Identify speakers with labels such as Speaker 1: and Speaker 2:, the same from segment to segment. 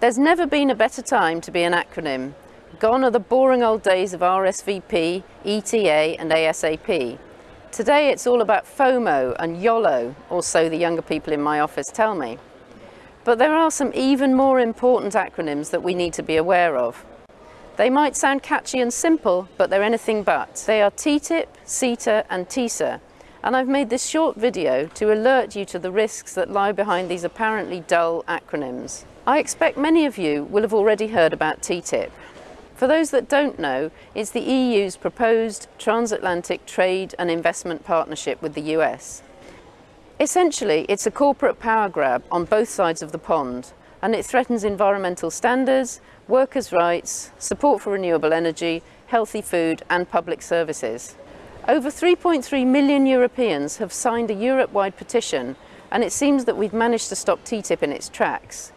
Speaker 1: There's never been a better time to be an acronym. Gone are the boring old days of RSVP, ETA and ASAP. Today it's all about FOMO and YOLO, or so the younger people in my office tell me. But there are some even more important acronyms that we need to be aware of. They might sound catchy and simple, but they're anything but. They are TTIP, CETA and TISA, and I've made this short video to alert you to the risks that lie behind these apparently dull acronyms. I expect many of you will have already heard about TTIP. For those that don't know, it's the EU's proposed transatlantic trade and investment partnership with the US. Essentially, it's a corporate power grab on both sides of the pond, and it threatens environmental standards, workers' rights, support for renewable energy, healthy food and public services. Over 3.3 million Europeans have signed a Europe-wide petition and it seems that we've managed to stop TTIP in its tracks.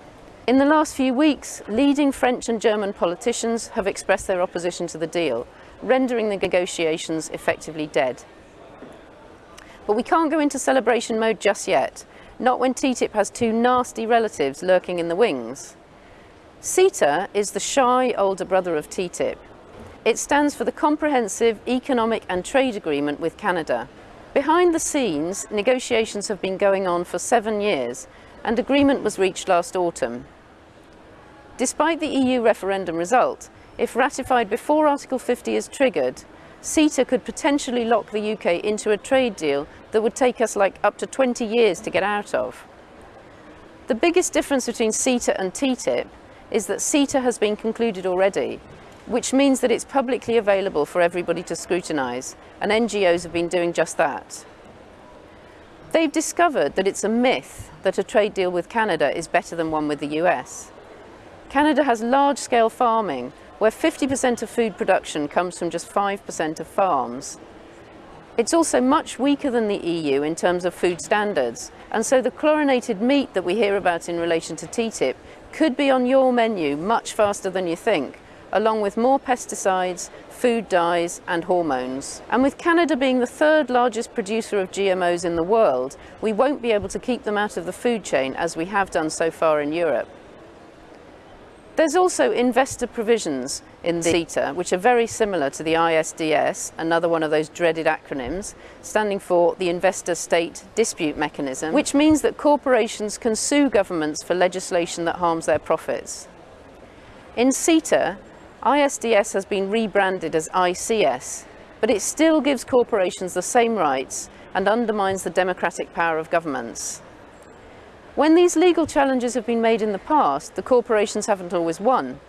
Speaker 1: In the last few weeks, leading French and German politicians have expressed their opposition to the deal, rendering the negotiations effectively dead. But we can't go into celebration mode just yet, not when TTIP has two nasty relatives lurking in the wings. CETA is the shy older brother of TTIP. It stands for the Comprehensive Economic and Trade Agreement with Canada. Behind the scenes, negotiations have been going on for seven years and agreement was reached last autumn. Despite the EU referendum result, if ratified before Article 50 is triggered, CETA could potentially lock the UK into a trade deal that would take us like up to 20 years to get out of. The biggest difference between CETA and TTIP is that CETA has been concluded already, which means that it's publicly available for everybody to scrutinise, and NGOs have been doing just that. They've discovered that it's a myth that a trade deal with Canada is better than one with the US. Canada has large-scale farming, where 50% of food production comes from just 5% of farms. It's also much weaker than the EU in terms of food standards, and so the chlorinated meat that we hear about in relation to TTIP could be on your menu much faster than you think, along with more pesticides, food dyes and hormones. And with Canada being the third largest producer of GMOs in the world, we won't be able to keep them out of the food chain as we have done so far in Europe. There's also investor provisions in the CETA, which are very similar to the ISDS, another one of those dreaded acronyms, standing for the Investor State Dispute Mechanism, which means that corporations can sue governments for legislation that harms their profits. In CETA, ISDS has been rebranded as ICS, but it still gives corporations the same rights and undermines the democratic power of governments. When these legal challenges have been made in the past, the corporations haven't always won.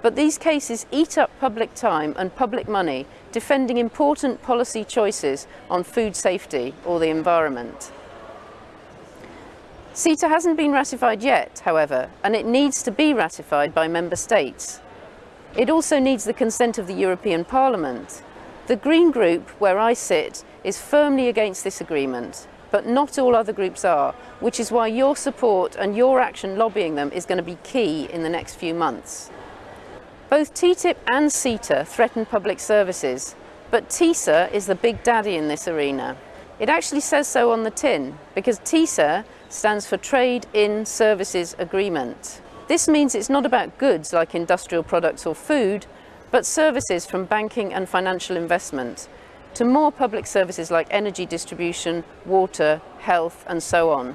Speaker 1: But these cases eat up public time and public money defending important policy choices on food safety or the environment. CETA hasn't been ratified yet, however, and it needs to be ratified by member states. It also needs the consent of the European Parliament. The Green Group, where I sit, is firmly against this agreement but not all other groups are, which is why your support and your action lobbying them is going to be key in the next few months. Both TTIP and CETA threaten public services, but TISA is the big daddy in this arena. It actually says so on the tin, because TISA stands for Trade in Services Agreement. This means it's not about goods like industrial products or food, but services from banking and financial investment, to more public services like energy distribution, water, health and so on.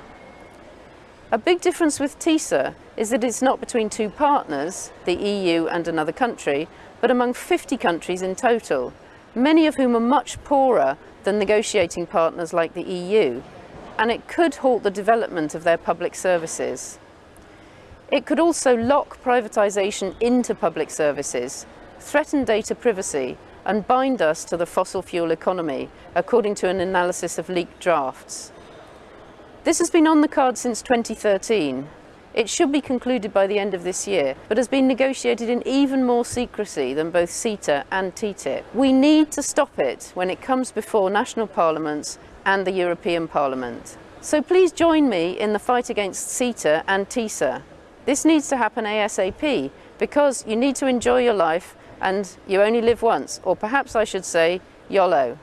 Speaker 1: A big difference with TISA is that it's not between two partners, the EU and another country, but among 50 countries in total, many of whom are much poorer than negotiating partners like the EU, and it could halt the development of their public services. It could also lock privatisation into public services, threaten data privacy and bind us to the fossil fuel economy, according to an analysis of leaked drafts. This has been on the card since 2013. It should be concluded by the end of this year, but has been negotiated in even more secrecy than both CETA and TTIP. We need to stop it when it comes before national parliaments and the European Parliament. So please join me in the fight against CETA and TISA. This needs to happen ASAP because you need to enjoy your life and you only live once, or perhaps I should say YOLO.